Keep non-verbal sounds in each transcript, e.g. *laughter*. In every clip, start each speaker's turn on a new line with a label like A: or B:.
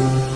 A: Good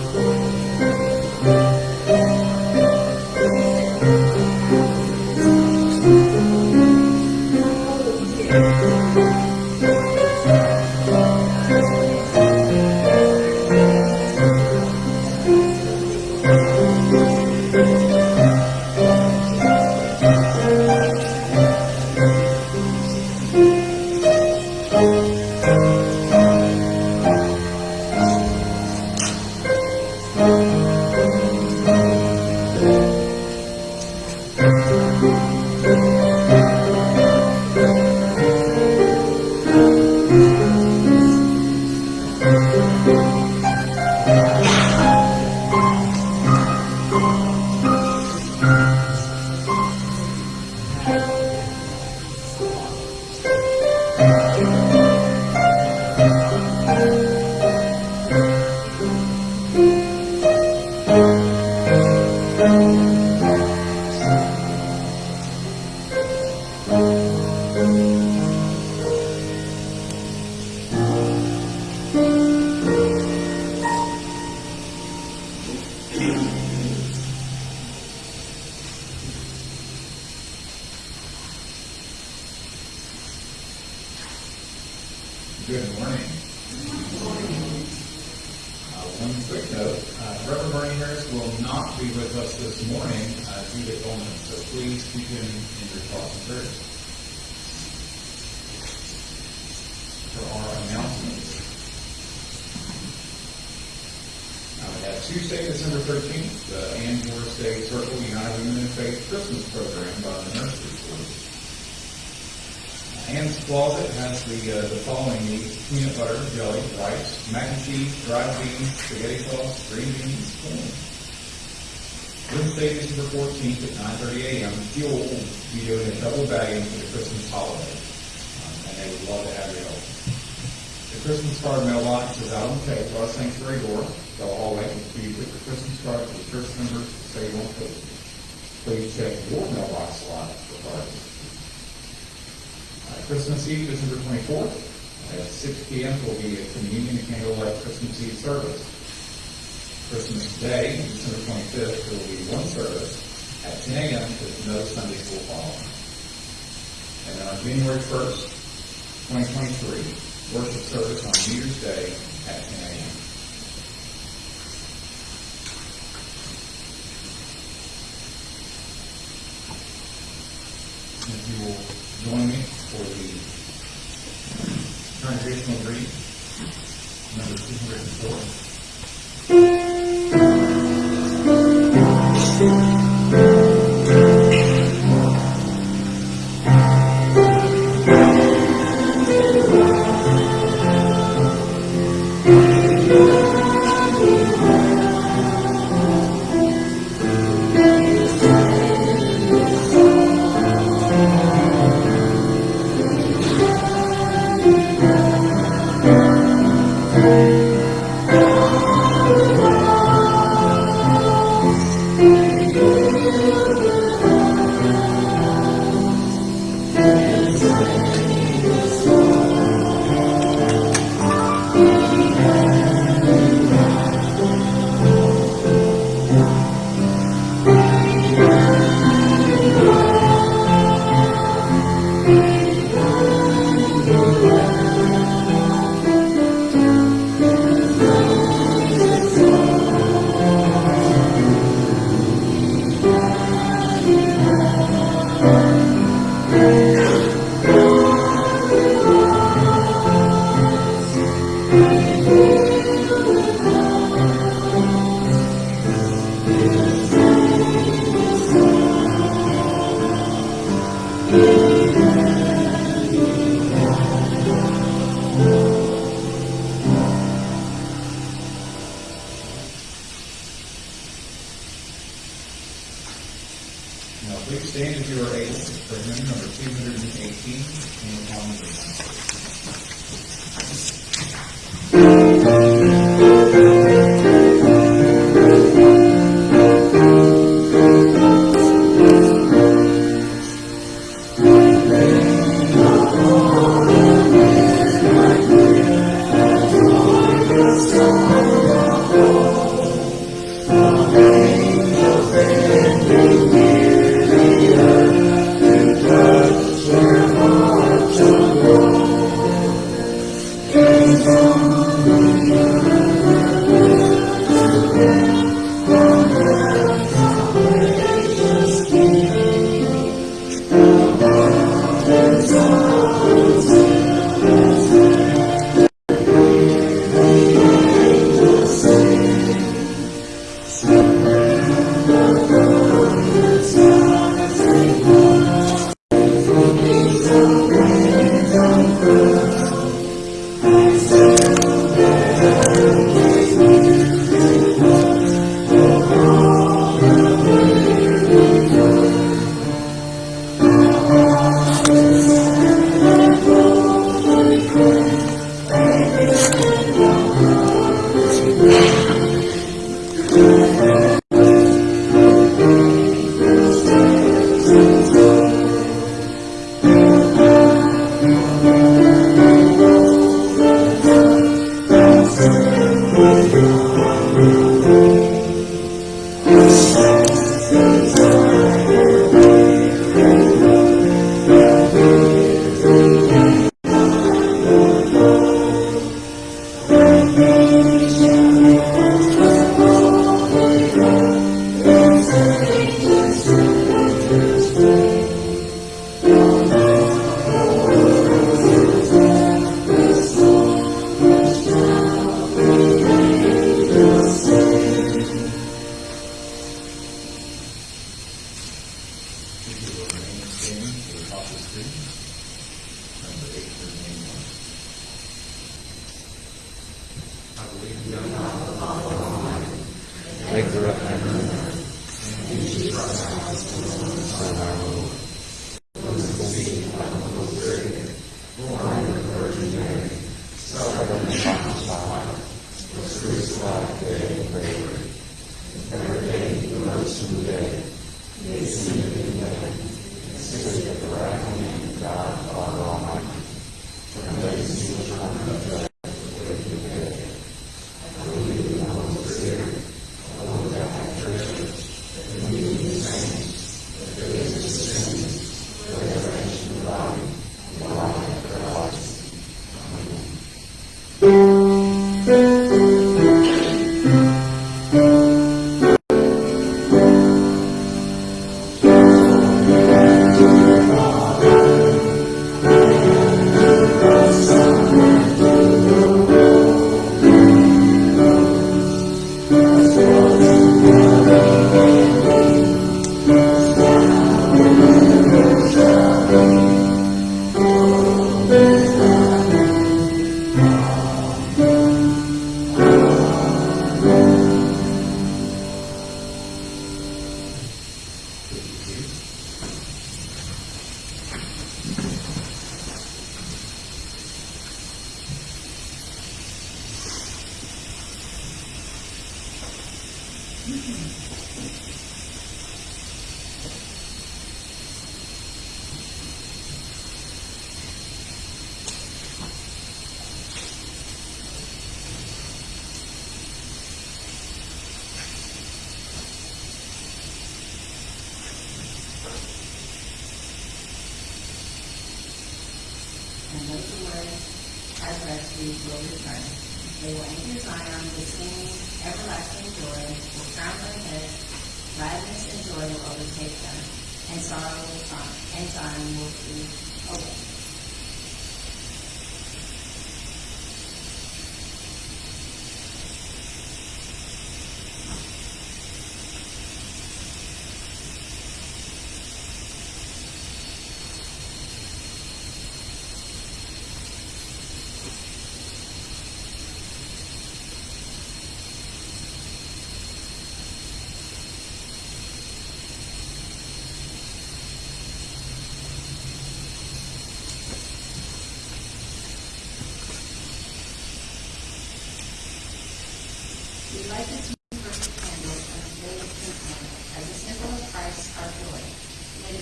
A: rice, mac and cheese, dried beans, spaghetti sauce, green beans, corn. Wednesday, December fourteenth at nine thirty AM, Fuel will be doing a double bagging for the Christmas holiday. Um, And they would love to have your help. The Christmas card mailbox is out on the table, our sanctuary door, the hallway, for you put your Christmas card to the church members say you want to post. Please check your mailbox slot for cards. Uh, Christmas Eve, December twenty-fourth, at six P M will be a communion and candlelight Christmas Eve service. Christmas Day, December twenty-fifth, there will be one service at ten A M with no Sunday school following. And on January first, twenty twenty-three, worship service on New Year's Day at ten A M. If you will join me for the Congregational Creed, number
B: 204.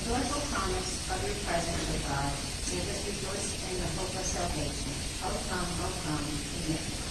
B: joyful promise of your presence, with God, make us rejoice in the hope of salvation. O come, O come,
C: Amen.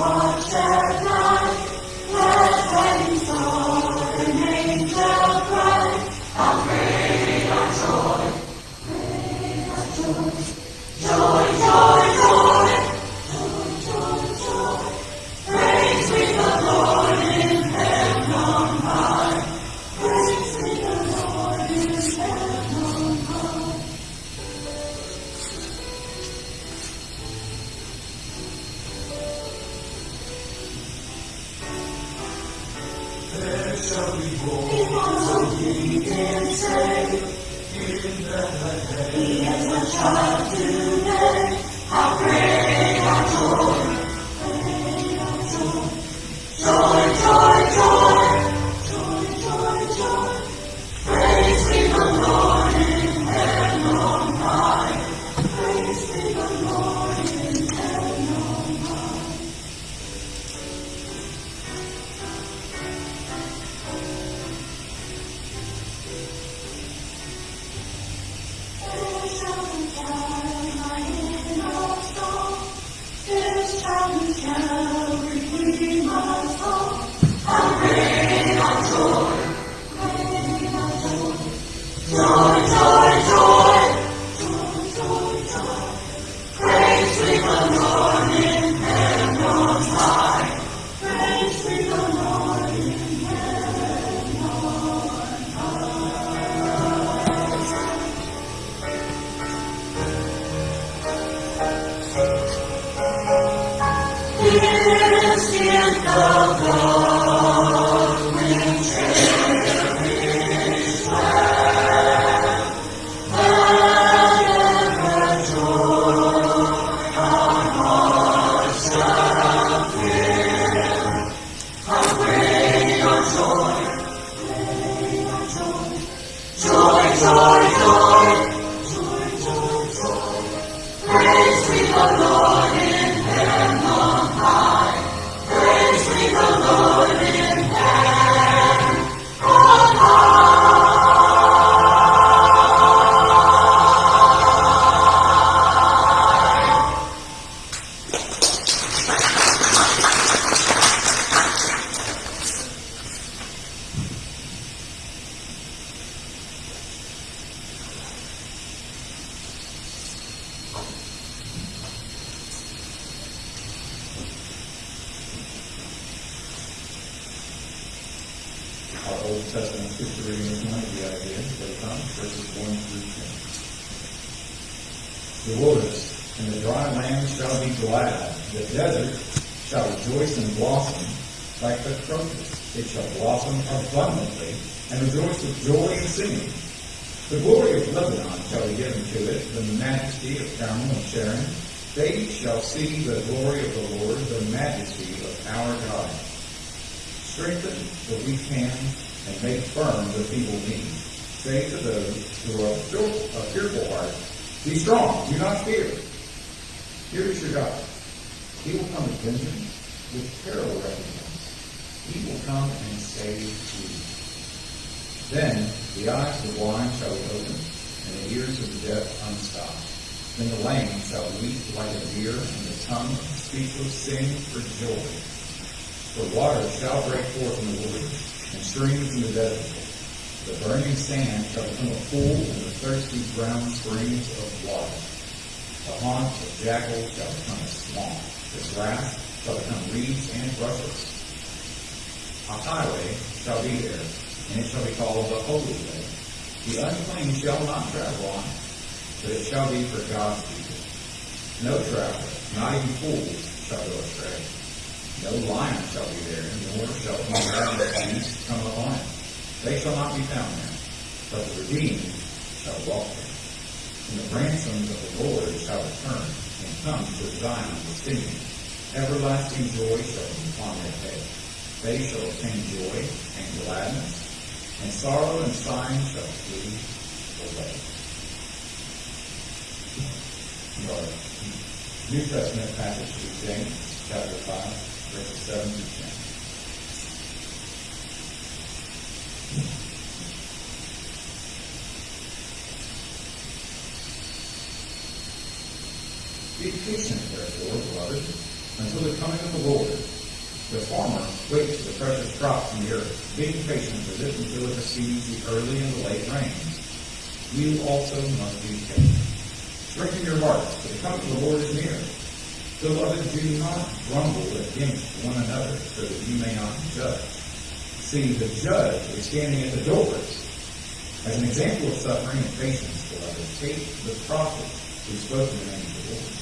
C: watch out. The
A: idea that comes, verses 1 through 10. The wilderness and the dry land shall be glad, the desert shall rejoice and blossom like the crocus. It shall blossom abundantly and rejoice with joy and singing. The glory of Lebanon shall be given to it, the majesty of Carmel and Sharon. They shall see the glory of the Lord, the majesty of our God. Strengthen the weak hands and make firm the feeble knees. Say to those who are of fearful heart, Be strong, do not fear. Here is your God. He will come with vengeance, with terrible recompense. He will come and save you. Then the eyes of the blind shall be opened, and the ears of the deaf unstopped. Then the lame shall leap like a deer, and the tongue of the speechless sing for joy. For waters shall break forth in the wilderness, and streams in the desert. The burning sand shall become a pool, and the thirsty ground springs of water. The haunt of jackals shall become a swamp. The grass shall become reeds and rushes. A highway shall be there, and it shall be called the Holy Way. The unclean shall not travel on it, but it shall be for God's people. No traveler, not even fools, shall go astray. No lion shall be there, nor shall any ravenous beast come upon it. They shall not be found there, but the redeemed shall walk there. And the ransoms of the Lord shall return and come to Zion with singing. Everlasting joy shall be upon their head. They shall obtain joy and gladness, and sorrow and sighing shall flee away. New Testament passage is James chapter 5, verses 7 through 10. Be patient, therefore, beloved, until the coming of the Lord. The farmer waits for the precious crops in the earth, being patient with it until it receives the early and the late rains. You also must be patient. Strengthen your hearts, for the coming of the Lord is near. Beloved, do not grumble against one another, so that you may not be judged. See, the judge is standing at the doors. As an example of suffering and patience, beloved, take the prophet who spoke in the name of the Lord.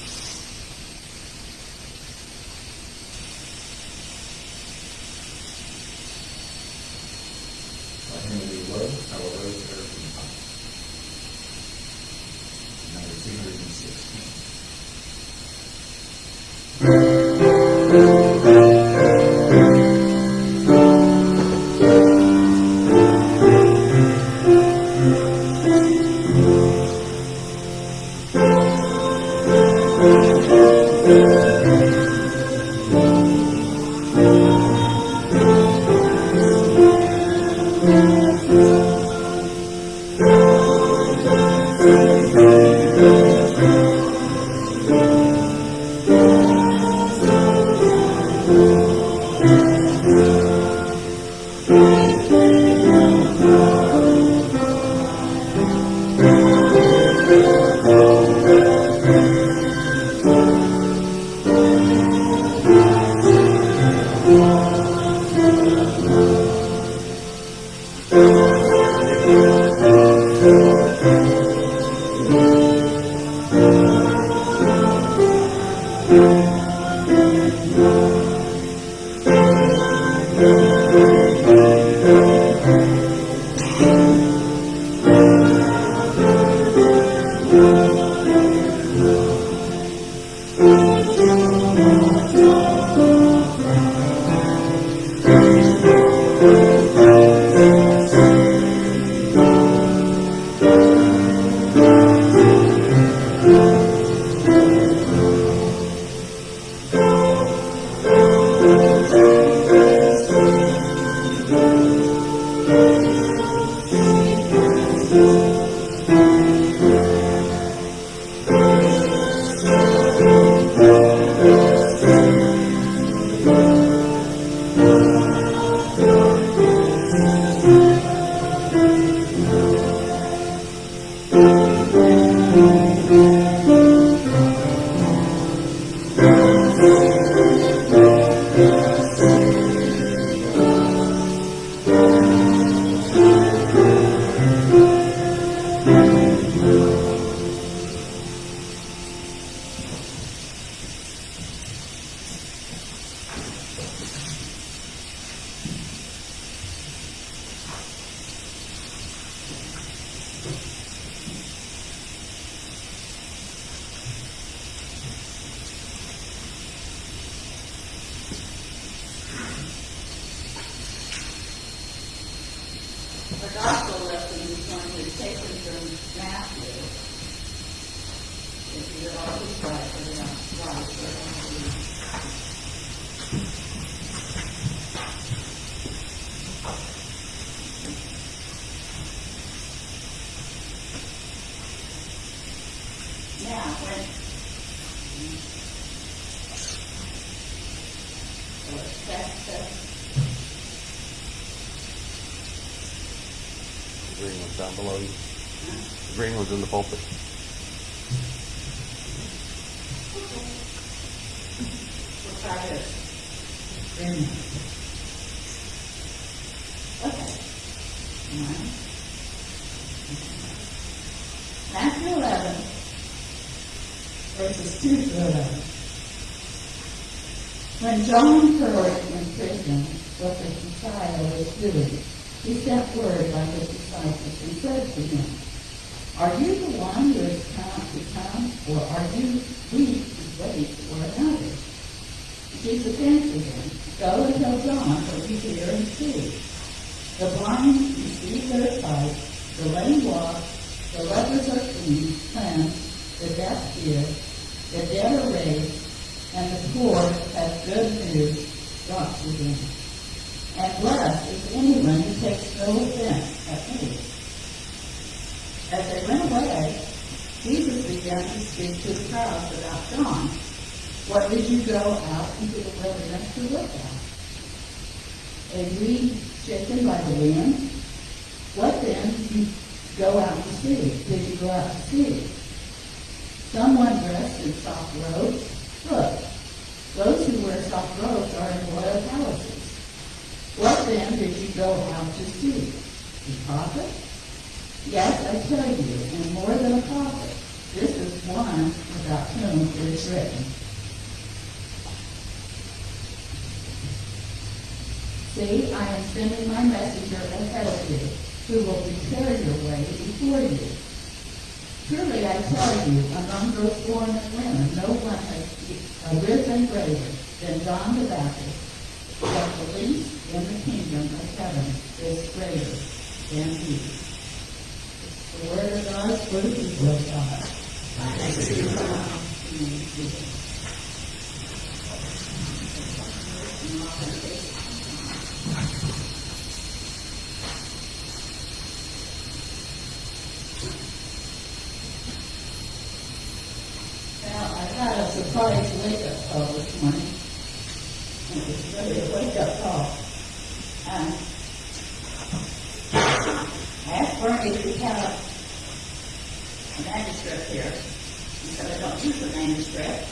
D: Now, when. So it's that's the
E: The green one's down below you. The green one's in the pulpit.
D: We'll try this. Okay. One. Matthew eleven, verses two to eleven. When John heard in prison what the Messiah was doing, he sent word by his disciples and said to him, Are you the one who is come to come, or are you we who wait for another? Jesus answered him, Go and tell John what you hear and see. The blind receive their sight, the lame walk, the lepers are clean, cleansed, the deaf hear, the dead are raised, and the poor have good news brought to them. And blessed is anyone who takes no offense at me. As they went away, Jesus began to speak to the crowds about John. What did you go out into the wilderness to look at? A reed shaken by the wind? What then did you go out to see? Did you go out to see? Someone dressed in soft robes? Look, those who wear soft robes are in royal palaces. What then did you go out to see? A prophet? Yes, I tell you, and more than a prophet. This is one about whom it is written. See, I am sending my messenger ahead of you, who will prepare your way before you. Truly I tell you, among those born of women, no one has arisen greater than John the Baptist, but the least in the kingdom of heaven is greater than he. The word of God for the people of God. Thanks God. Well, I got a surprise wake-up call this morning. It was really a wake-up call. Um, I asked Bernie if he had a a manuscript here. He said, I don't use a manuscript.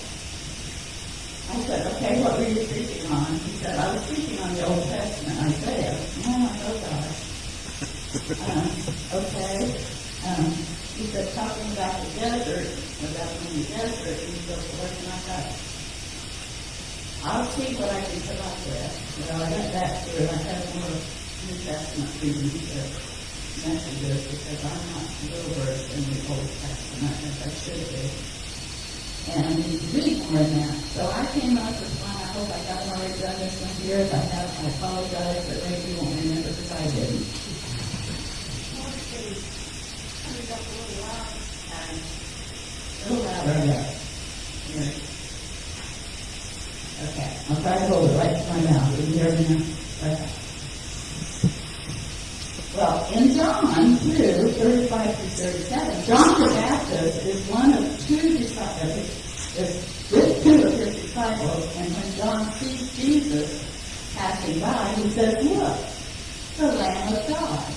D: I said, okay, what were you preaching on? He said, I was preaching on the Old Testament, Isaiah. Oh, oh gosh. Um, okay. Um, he said, talking about the desert, about in the desert, and so forth, and I thought, I'll see what I can come up with. Well, I went back through, and I had more New Testament readings of messages, because I'm not real versed in the Old Testament, as I should be. And I need to read more than that. So I came up with one, I hope I haven't already done this one here, if I have, I apologize, but maybe you won't remember, because I didn't. A little louder, yeah. Here. Okay, I'll try to hold it right to my mouth. Can you hear me now? Okay. Well, in John 2, 35 to 37, John the Baptist is one of two disciples, is with two of his disciples, and when John sees Jesus passing by, he says, look, the Lamb of God.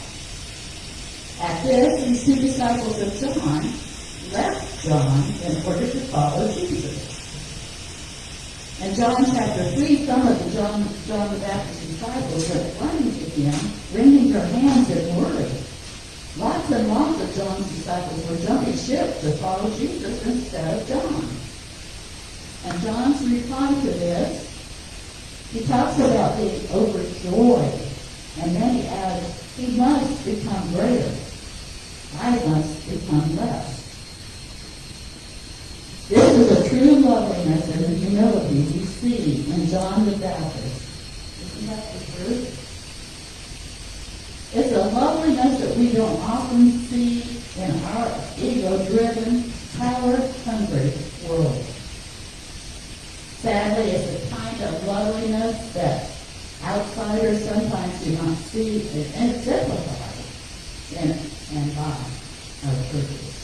D: At this, these two disciples of John left John in order to follow Jesus. In John chapter 3, some of the John, John the Baptist disciples are running to him, wringing their hands in worry. Lots and lots of John's disciples were jumping ship to follow Jesus instead of John. And John's reply to this, he talks about being overjoyed. And then he adds, he must become greater. I must become less. This is a true loveliness and humility we see in John the Baptist. Isn't that the truth? It's a loveliness that we don't often see in our ego-driven, power-hungry world. Sadly, it's a kind of loveliness that outsiders sometimes do not see and exemplified in and by our churches.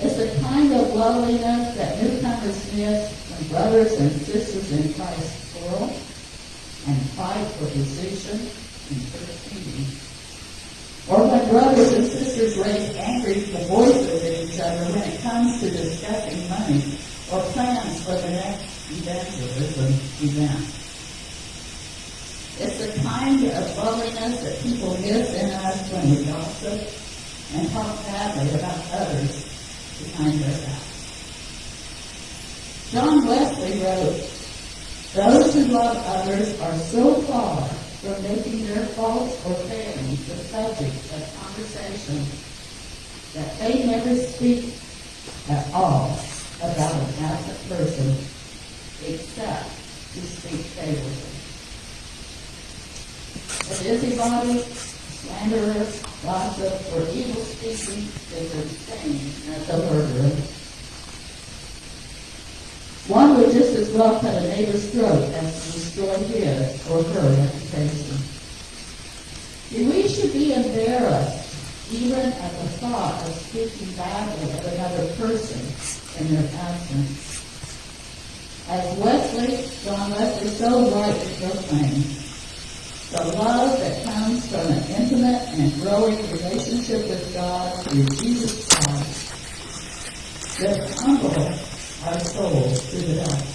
D: It's the kind of loveliness that newcomers miss when brothers and sisters in Christ quarrel and fight for position in church meetings. Or when brothers and sisters raise angry voices at each other when it comes to discussing money or plans for the next evangelism event. It's the kind of loveliness that people miss in us when we gossip and talk badly about others behind their backs. John Wesley wrote, Those who love others are so far from making their faults or failings the subject of conversation that they never speak at all about an absent person except to speak favorably. A busybody, slanderer, gossip, or evil speaking is the same as a murderer. One would just as well cut a neighbor's throat as to destroy his or her reputation. We should be embarrassed even at the thought of speaking badly of another person in their absence. As Wesley, John Wesley so rightly proclaimed, the love that comes from an intimate and growing relationship with God through Jesus Christ that humble our souls to the dust.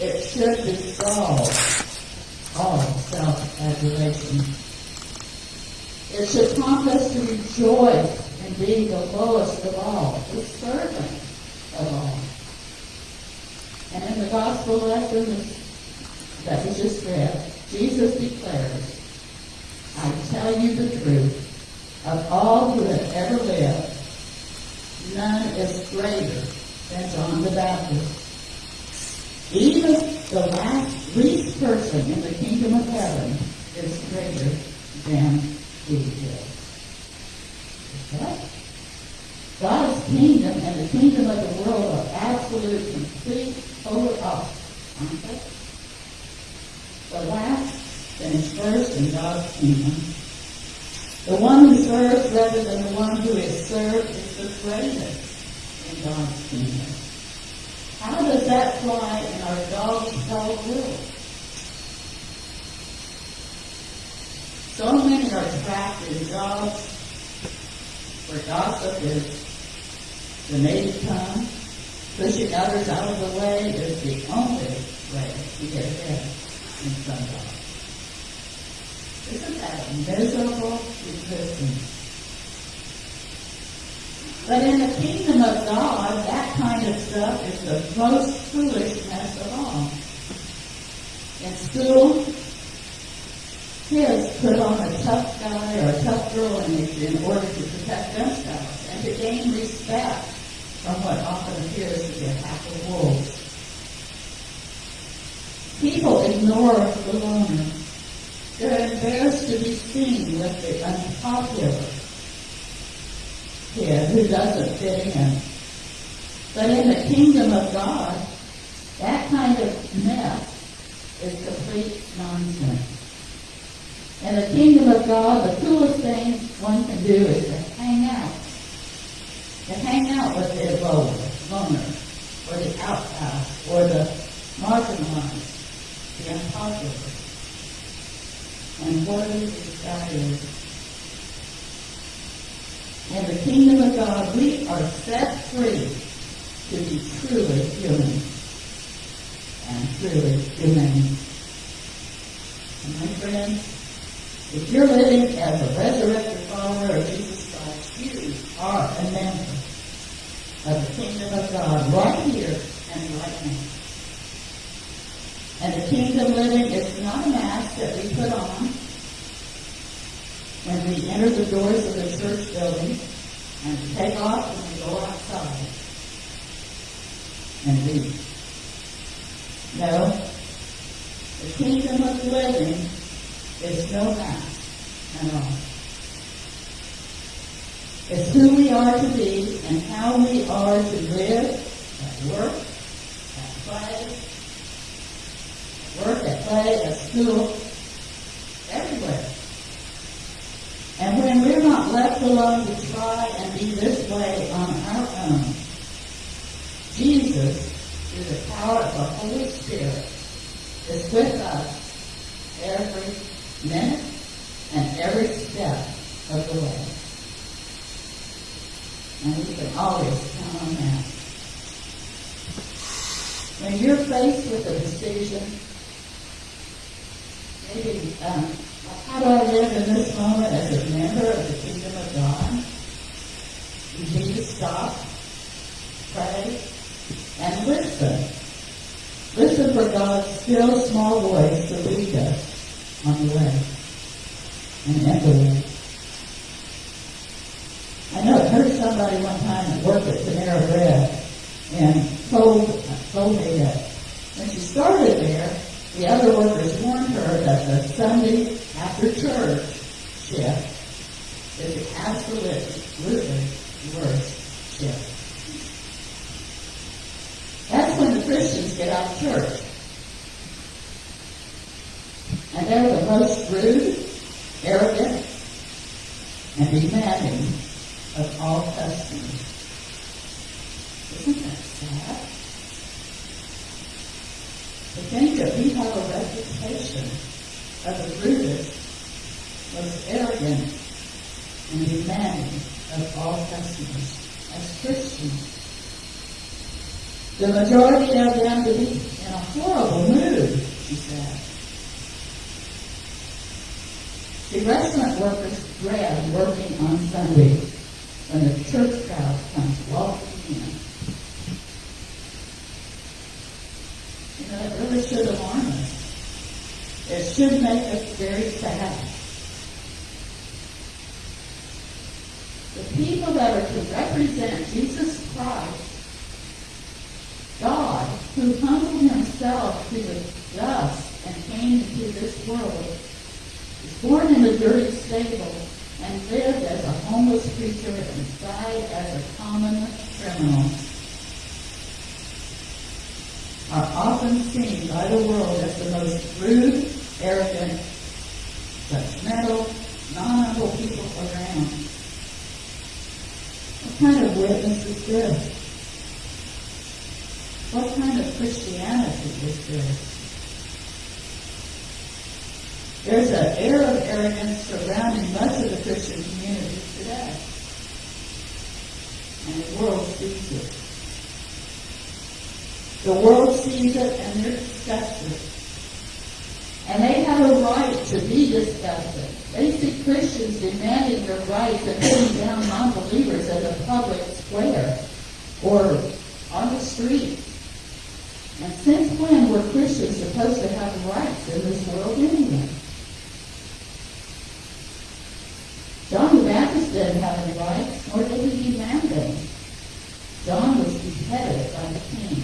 D: It should dissolve all self-adulation. It should prompt us to rejoice in being the lowest of all, the servant of all. And in the gospel lesson that we just read, Jesus declares, I tell you the truth, of all who have ever lived, none is greater than John the Baptist. Even the last least person in the kingdom of heaven is greater than he is. God's kingdom and the kingdom of the world are absolute, complete, total opposites, aren't they? The last finished first in God's kingdom. The one who serves rather than the one who is served is the greatest in God's kingdom. How does that fly in our dog dog world? So many are trapped in jobs where gossip is the native tongue. Pushing others out of the way is the only way to get ahead in some jobs. Isn't that a miserable existence? But in the kingdom of God, that kind of stuff is the most foolishness of all. In school, kids put on a tough guy or a tough girl image in order to protect themselves and to gain respect from what often appears to be a pack of wolves. People ignore the loner. They're embarrassed to be seen with the unpopular kid who doesn't fit in. But in the kingdom of God, that kind of mess is complete nonsense. In the kingdom of God, the coolest thing one can do is to hang out. To hang out with the loner, or the outcast, or the marginalized, the unpopular. And what is is in the kingdom of God, we are set free to be truly human and truly humane. And my friends, if you're living as a resurrected follower of Jesus Christ, you are a member of the kingdom of God right here and right now. And the kingdom living is not a mask that we put on when we enter the doors of the church building and take off when we go outside and leave. No, the kingdom of living is no mask at all. It's who we are to be and how we are to live at work, at play, at work, at play, at school, everywhere. And when we're not left alone to try and be this way on our own, Jesus, through the power of the Holy Spirit, is with us every minute and every step of the way. And we can always count on that. When you're faced with a decision, maybe, um, how do I live in this moment as a member of the kingdom of God? You need to stop, pray, and listen. Listen for God's still small voice to lead us on the way and way. I know I heard somebody one time at work at Panera Bread and told, told me that when she started there, the other workers warned her that the Sunday after church shift is the absolutely worst shift. That's when the Christians get out of church. And they're the most rude, arrogant, and demanding of all customers. Isn't that sad? To think that we have a reputation of the rudest, most arrogant, and demanding of all customers as Christians. The majority of them to be in a horrible mood, she said. The restaurant workers dread working on Sunday when the church crowd comes walking in. You know, it really should alarm us. It should make us very sad. The people that are to represent Jesus Christ God, who humbled himself to the dust and came into this world, born in a dirty stable and lived as a homeless creature and died as a common criminal, are often seen by the world as the most rude, arrogant, judgmental, non-humble people around. What kind of witness is this? What kind of Christianity is this? There's an air of arrogance surrounding much of the Christian community today. And the world sees it. The world sees it and they're disgusted. And they have a right to be disgusted. They see Christians demanding their rights and putting down non-believers in the public square or on the street. And since when were Christians supposed to have rights in this world anyway? John didn't have any rights, nor did he demand them. John was beheaded by the king.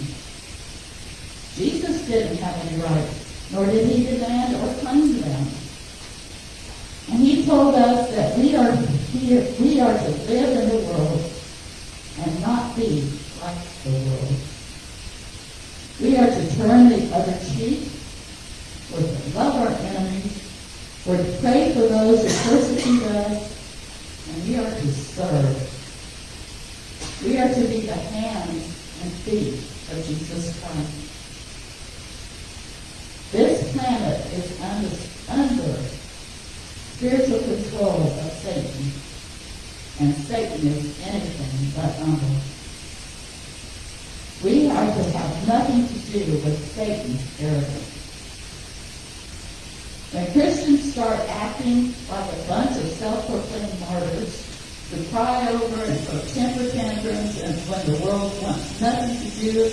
D: Jesus didn't have any rights, nor did he demand or claim them. And he told us that we are here, we are to live in the world and not be like the world. We are to turn the other cheek. We're to love our enemies. We're to pray for those who persecute us. And we are to serve. We are to be the hands and feet of Jesus Christ. This planet is under, under spiritual control of Satan. And Satan is anything but humble. We are to have nothing to do with Satan's arrogance. When Christians start acting like a bunch of self-proclaimed martyrs who cry over and throw temper tantrums and when the world wants nothing to do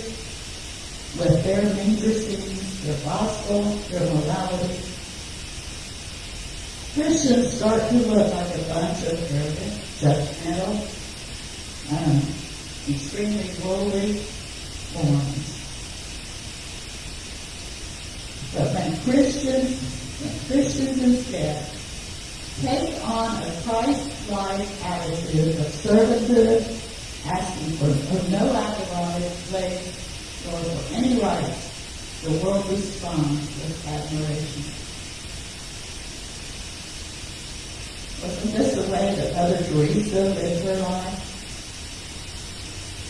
D: with their majorsings, their gospel, their morality, Christians start to look like a bunch of arrogant, judgmental, um, extremely worldly forms. But when Christians and Christians instead take on a Christ-like attitude of servanthood, asking for, for no outright slaves or for any rights, the world responds with admiration. Wasn't this the way that Mother Teresa lived her life?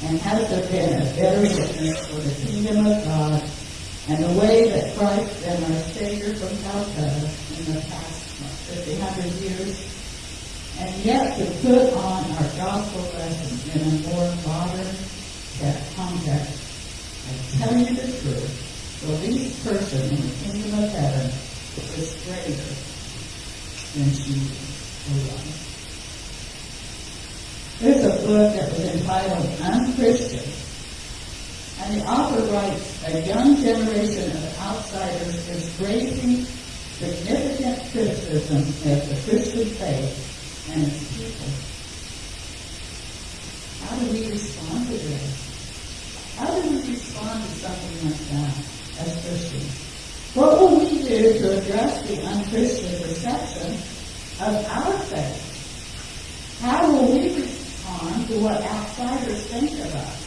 D: And has there been a better witness for the kingdom of God and the way that Christ and our Savior from Calcutta in the past 50, years? And yet to put on our gospel lessons in a more modern context. I tell you the truth, the least person in the kingdom of heaven is greater than she there's a book that was entitled Unchristian, and the author writes, a young generation of outsiders is raising significant criticism of the Christian faith and its people. How do we respond to this? How do we respond to something like that as Christians? What will we do to address the unchristian perception of our faith. How will we respond to what outsiders think of us?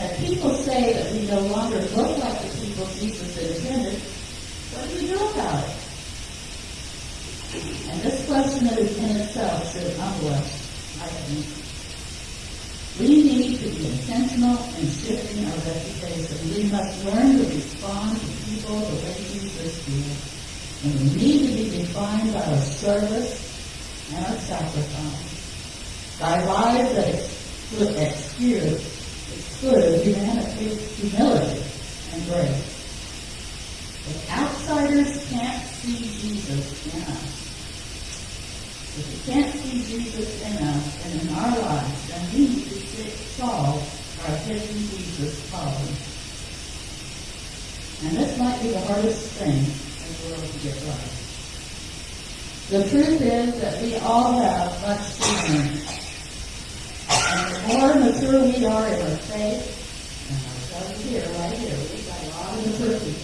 D: And people say that we no longer look like the people Jesus intended, what do we do about it? And this question in itself should humble us, I think. We need to be intentional in shifting our reputation. We must learn to respond to people the way Jesus did. And we need to be defined by our service and our sacrifice. By lives that exclude, excuse, exclude humanity, humility, and grace. If outsiders can't see Jesus in us, if we can't see Jesus in us and in our lives, then we need to solve our hidden Jesus problem. And this might be the hardest thing in the world to get right. The truth is that we all have much to learn. The more mature we are in our faith, and you here, right here, we've got a lot of maturity.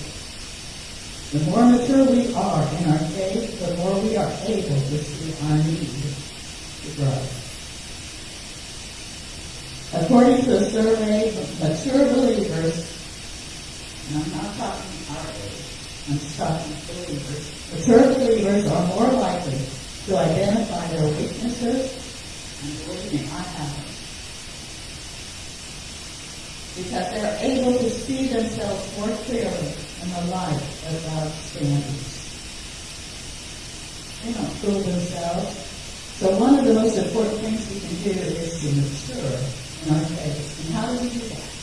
D: The more mature we are in our faith, the more we are able to see our need to grow. According to a survey of mature believers, and I'm not talking our age, I'm talking believers. Mature believers are more likely to identify their weaknesses, Because they're able to see themselves more clearly in the light of God's standards. They don't fool themselves. So one of the most important things we can do is to mature in our faith. And how do we do that?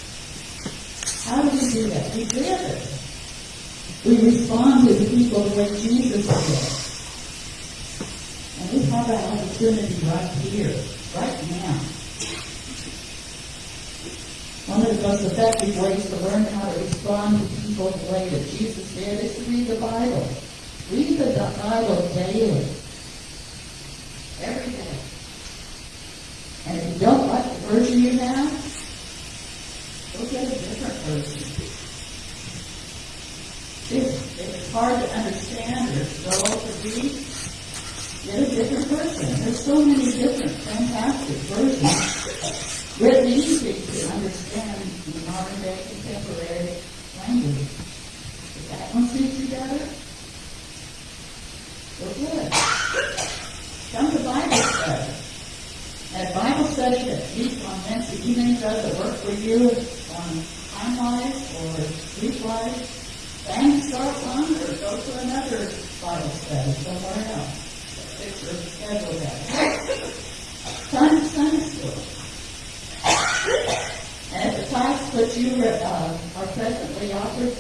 D: How do we do that? We live it. We respond to the people the way Jesus did. That opportunity right here, right now. One of the most effective ways to learn how to respond to people the way that Jesus did is to read the Bible. Read the Bible daily. Every day. And if you don't like the version you have, go get a different version it's, it's hard to understand or dull to read, get a different person. There's so many different fantastic versions written easy to understand in modern day contemporary language. If that one suits you better, good. Come to Bible study. That Bible study that meets on Wednesday evenings doesn't work for you on time-wise or sleep-wise, then start one or go to another Bible study somewhere else. Sunday, Sunday school. *coughs* And the class that you uh, are presently offered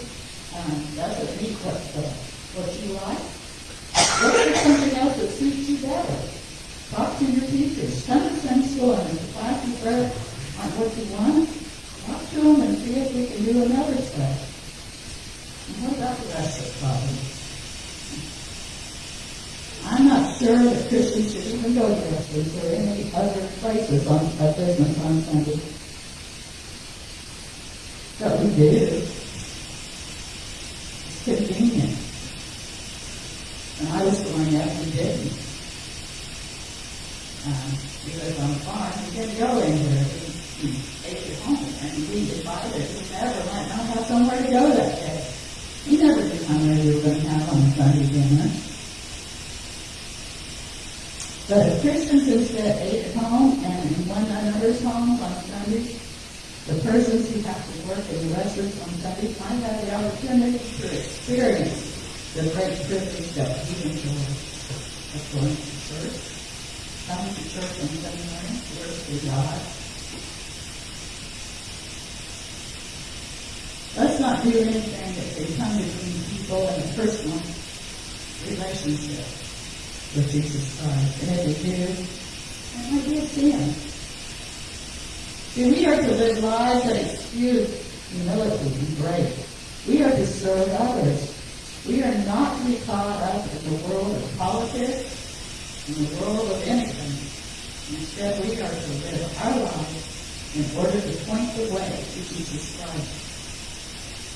D: um, doesn't meet what, the, what you like, look for something else that suits you better. Talk to your teachers. Come to school and the classes aren't what you want, talk to them and see if we can do another study. What about the rest of? I'm not sure that Christians should even go to Wrestlers or any other places on a business on Sunday. But we do. It's convenient. I was growing up, we didn't. Um, we lived on a farm, we didn't go anywhere, we, we ate at home, and we decided we never might not have somewhere to go that day. You never knew how many you were going to have on Sunday dinner. But if Christians instead ate at home and in one another's homes on Sunday, the persons who have to work in the restaurants on Sunday might have the opportunity to experience the great privilege that we enjoy of going to church, coming to church on Sunday morning, to worship God. Let's not do anything that can come between people in a personal relationship with Jesus Christ. And if we do, that might be a sin. See, we are to live lives that excuse humility and grace. We are to serve others. We are not to be caught up in the world of politics, in the world of anything. Instead, we are to live our lives in order to point the way to Jesus Christ.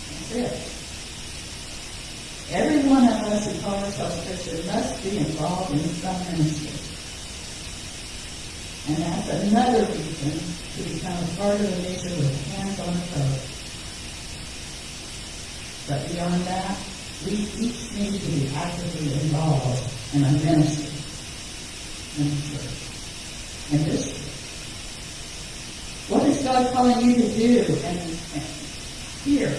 D: That's it. Every one of us who call ourselves Christian must be involved in some ministry. And that's another reason to of the with hands on the road. But beyond that, we each need to be actively involved in a ministry, in the church, in this church. What is God calling you to do and, here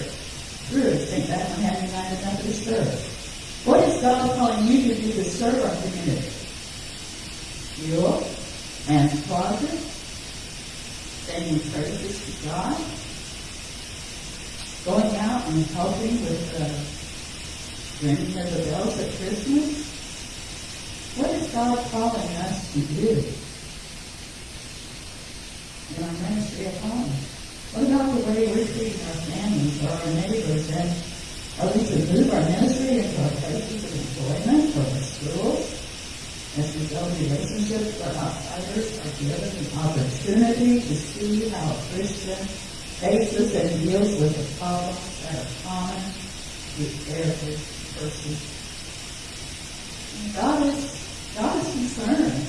D: through St. Bethlehem United Methodist Church? What is God calling you to do to serve our community? You and closet, singing praises to God, going out and helping with the ringing of the bells at Christmas. What is God calling us to do in our ministry at home? What about the way we're treating our families or our neighbors and are we to move our ministry into our places of employment or our schools? We build relationships where outsiders are given an opportunity to see how a Christian faces and deals with the problems that are common to every person. And God is God is concerned.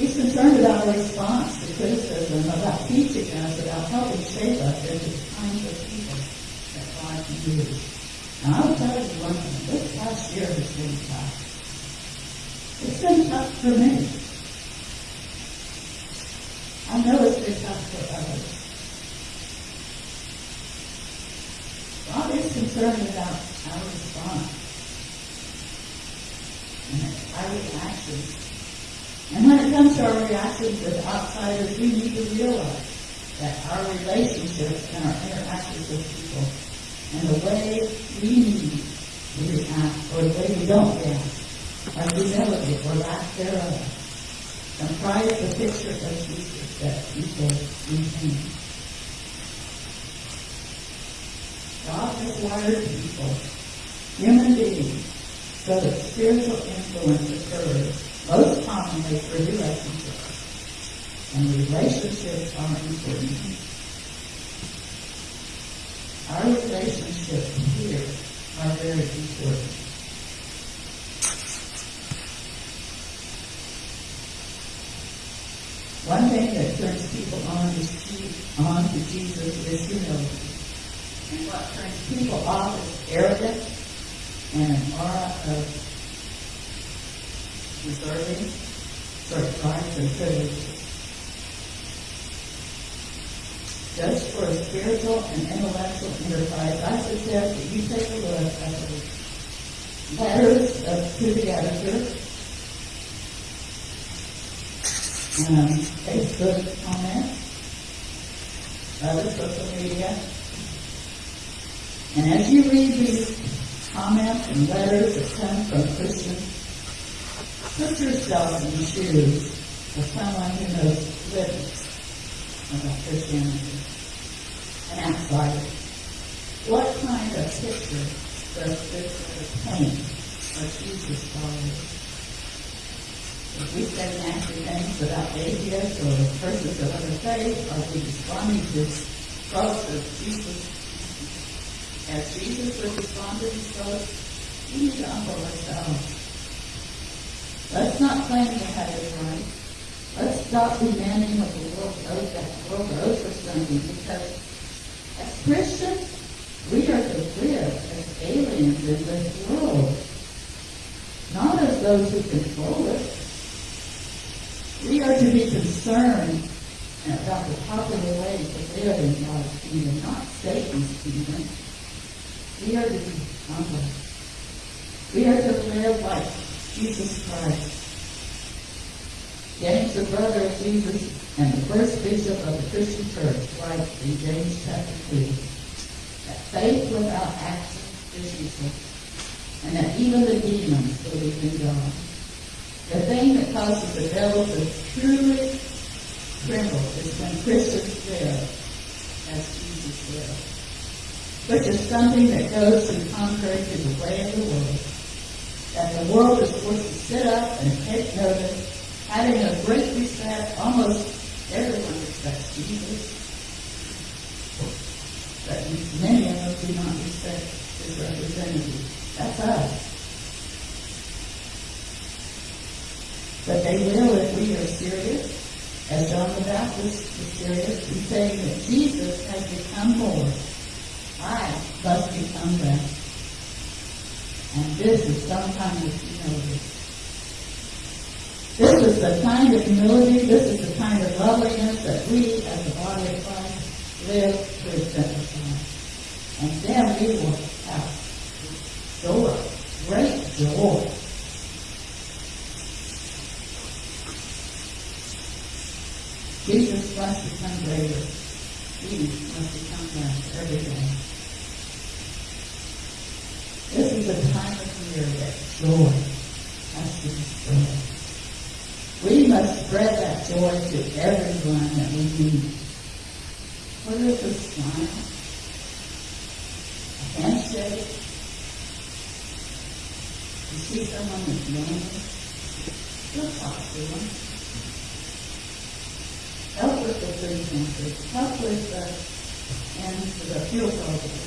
D: He's concerned about our response to criticism, about teaching us, about helping shape us into the kinds of people that God can use. And I'll tell you one thing, this past year has been tough. It's been tough for me. I know it's been tough for others. God is concerned about our response and our reactions. And when it comes to our reactions with outsiders, we need to realize that our relationships and our interactions with people and the way we need to react or the way we don't react our humility or lack thereof comprise the picture of Jesus that people retain. God has wired people, human beings, so that spiritual influence occurs most commonly through relationships. And relationships are important. Our relationships here are very important. One thing that turns people on is on to Jesus is humility. And what turns people off is arrogance and an aura of deserving, sorry, rights and. Just for a spiritual and intellectual enterprise, I suggest that you take a look at the letters of, to the editor um, other social media. And as you read these comments and letters that come from put yourself in the shoes of someone who knows little about Christianity, an outsider. What kind of picture does this paint of Jesus followers? We nasty things about atheists or the persons of other faith, are we responding to thoughts of Jesus? As Jesus would respond to thoughts, we need to humble ourselves Let's not claim to have it right. Let's stop demanding what the world owes, that world owes us something, because as Christians, we are to live as aliens in this world, not as those who control it. We are to be concerned about the popular way to live in God's kingdom, not Satan's kingdom. We are to be humble. We are to live like Jesus Christ. James, the brother of Jesus and the first bishop of the Christian church, writes in James chapter 2 that faith without action is useless, and that even the demons believe in God. The thing that causes the devil to truly tremble is when Christians live as Jesus lived, which is something that goes in contrary to the way of the world. That the world is supposed to sit up and take notice, having a great respect, almost everyone respects Jesus. But many of us do not respect his representative. That's us. But they will if we are serious, as John the Baptist was serious in saying that Jesus has become Lord. I must become that. And this is some kind of humility. This is the kind of humility, this is the kind of loveliness that we as the body of Christ live to exemplify. And then we will have joy, great joy. Jesus must become greater. We must become that every day. This is a time of year that joy has to be spread. We must spread that joy to everyone that we meet. Whether a smile, a handshake, you see someone that's lonely, you'll talk to them. Help with the food pantry, help with the, and the fuel program.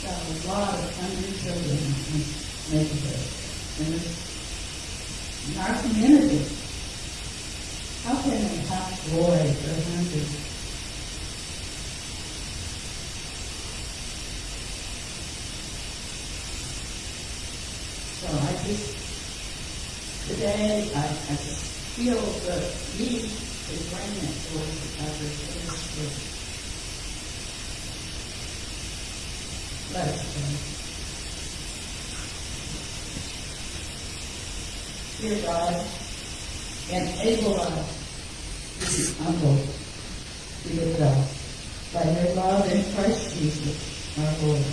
D: Got a lot of hungry children in this neighborhood, in this, in our community. How can they help if they're hungry? So I just, today, I, I just feel the need bring it towards others in this. Let us pray. Dear God, and enable us to be humble to yourself by your love in Christ Jesus, our Lord.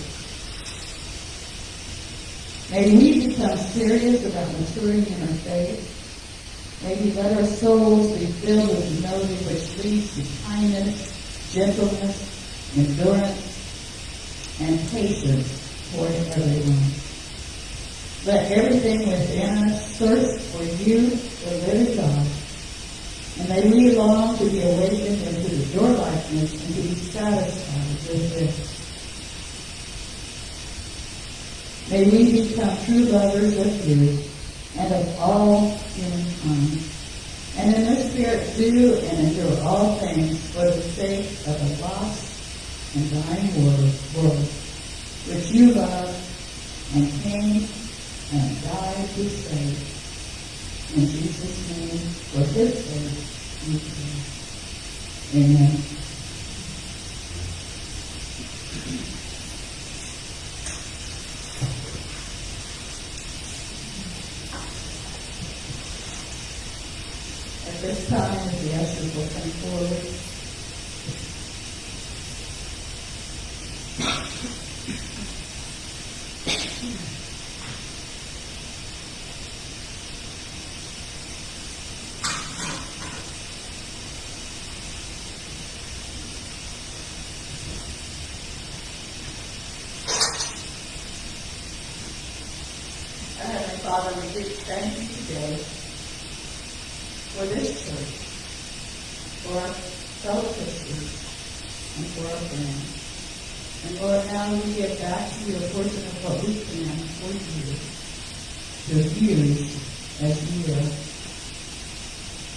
D: May we become serious about maturing in our faith. May we let our souls be filled with humility which leads to kindness, gentleness, endurance, and patience toward everyone. Let everything within us thirst for you, the living God. And may we long to be awakened into your likeness and to be satisfied with this. May we become true lovers of you and of all humankind. And in this spirit do and endure all things for the sake of the lost and dying world, world which you love and came and died to save. In Jesus' name, for his sake, we pray. Amen. At this time, will come forward. Father, we do thank you today for this church, for selflessness and for our friends. And Lord, now we give back to your portion of what we can for you to use as you will.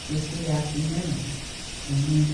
D: This afternoon. Amen.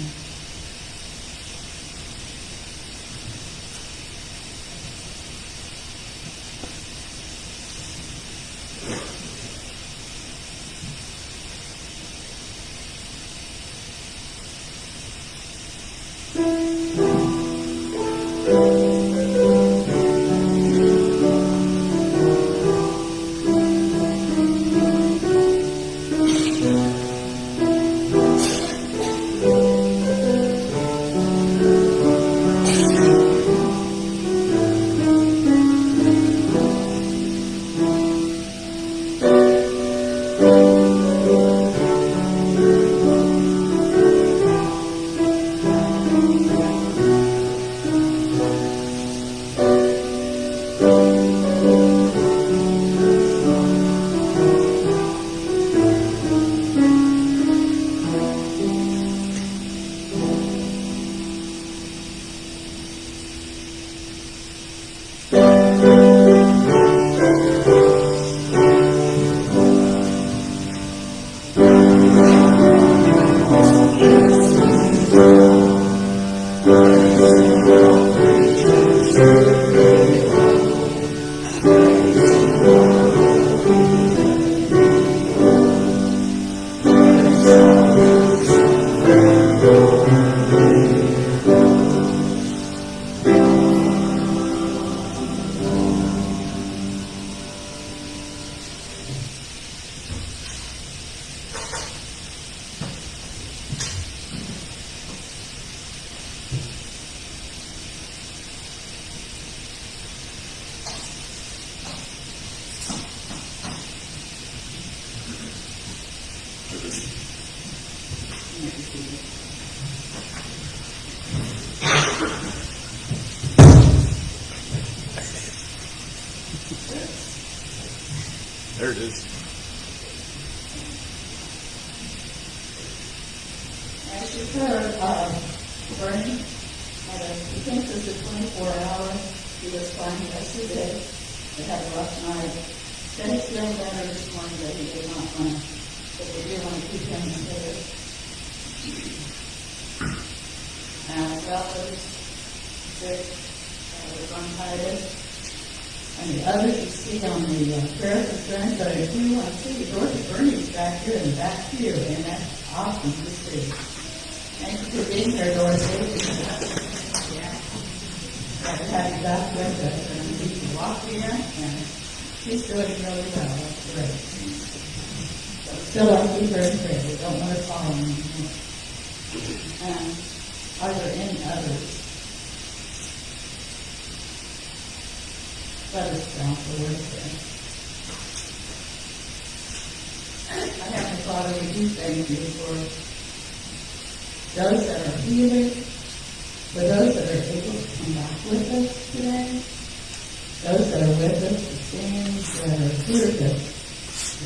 D: Sing, that are here to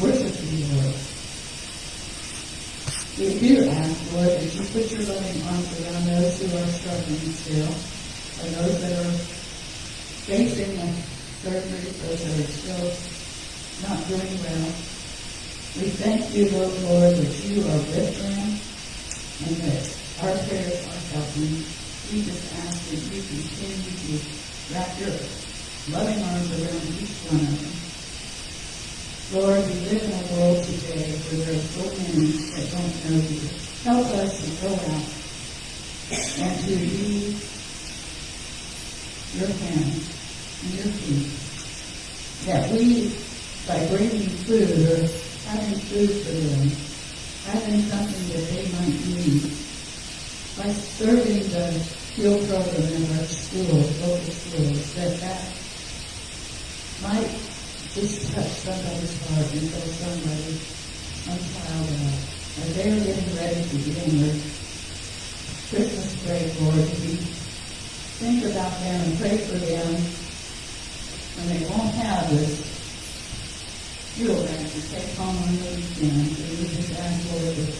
D: worship you, Lord. We do ask, Lord, that you put your loving arms around those who are struggling still, and those that are facing the surgery, those that are still not doing well. We thank you, Lord, Lord, that you are with them and that our prayers are helping. We just ask that you continue to wrap your loving arms around each one of them. Lord, we live in a world today where there are so many that don't know you. Help us to go out and to use your hands and your feet. That we, by bringing food or having food for them, having something that they might need, by serving the field program in our schools, local schools, that that might just touch somebody's heart and tell somebody, some child as they're getting ready to begin their Christmas break, Lord, we think about them and pray for them when they won't have this fuel that to take home on the weekend. And we just ask, Lord, that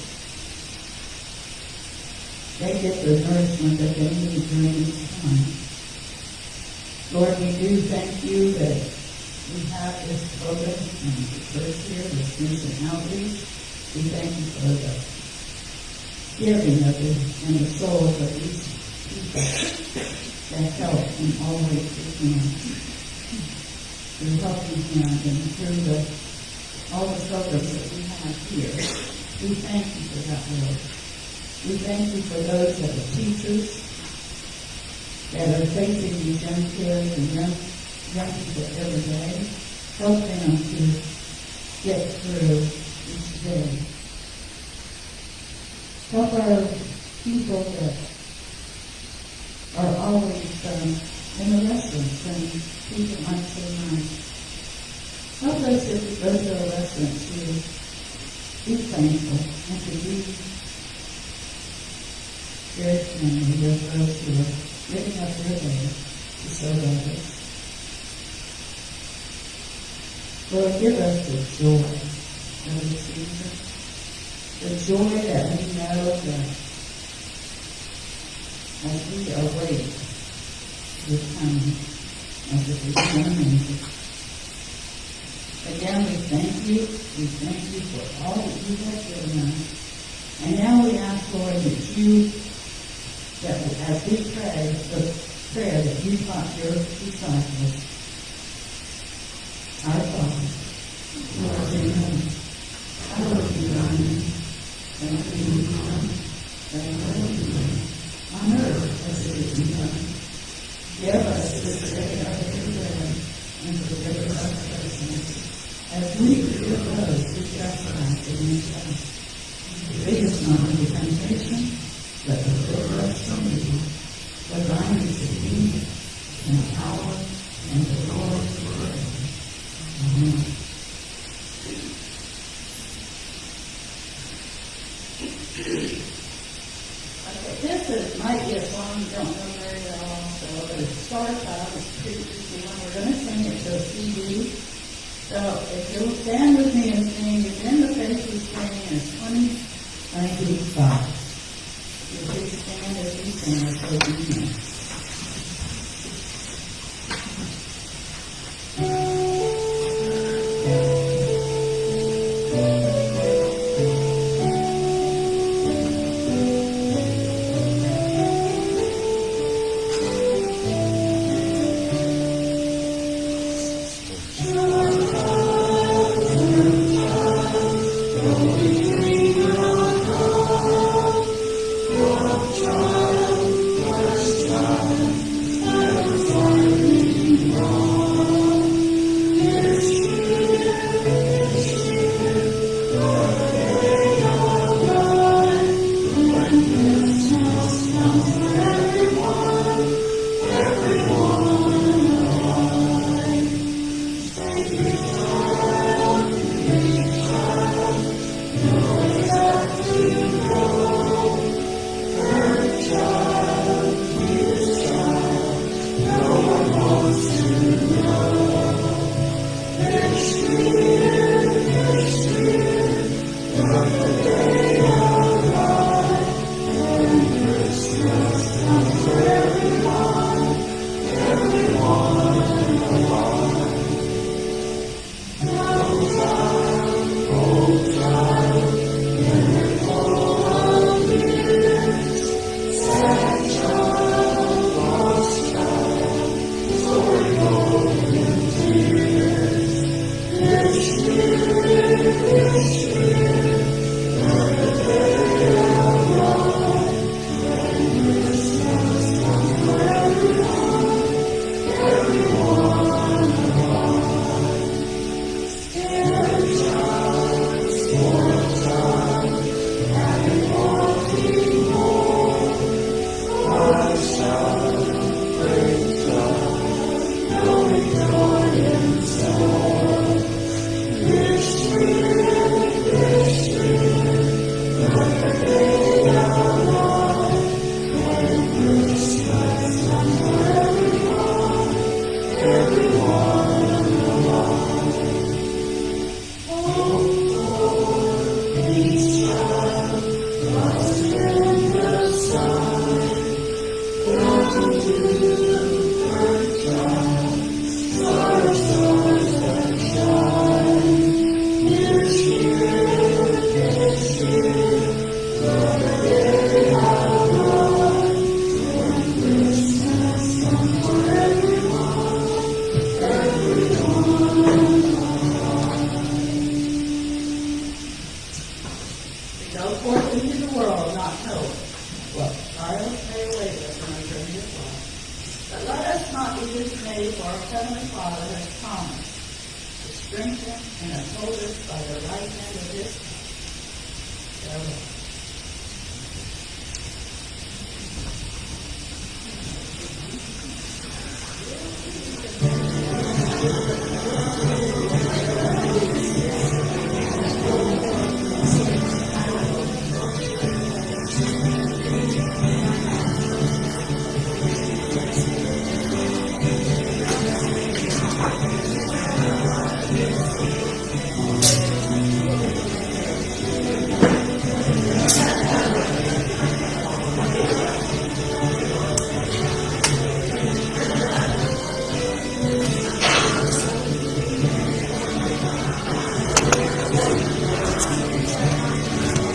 D: they get the nourishment that they need during this time. Lord, we do thank you that we have this program and the first year, this mission outreach. We thank you for the
C: giving of the, and the souls of these people that help in and always begin. Through helping him and through the, all the programs that we have here. We thank you for that, Lord. We thank you for those that are teachers, that are facing these young kids and young, people every day. Help them to get through each day. Help our people that are always um, in the restaurants and people might say nice. Help us as we go restaurants to be thankful and to be very friendly with those who are giving up their day to serve others. Lord, give us the joy of the season, the joy that we know that as we await the coming of the return Again, we thank you, we thank you for all that you have given us. And now we ask, Lord, that you, that as we pray, the prayer that you taught your disciples, our Father, who art in heaven, hallowed be thy name. Thy kingdom come, thy will be done, on earth as it is in heaven. Give us this day our daily bread, and forgive us our trespasses, as we forgive those who trespass against us. Lead us not into temptation, but deliver us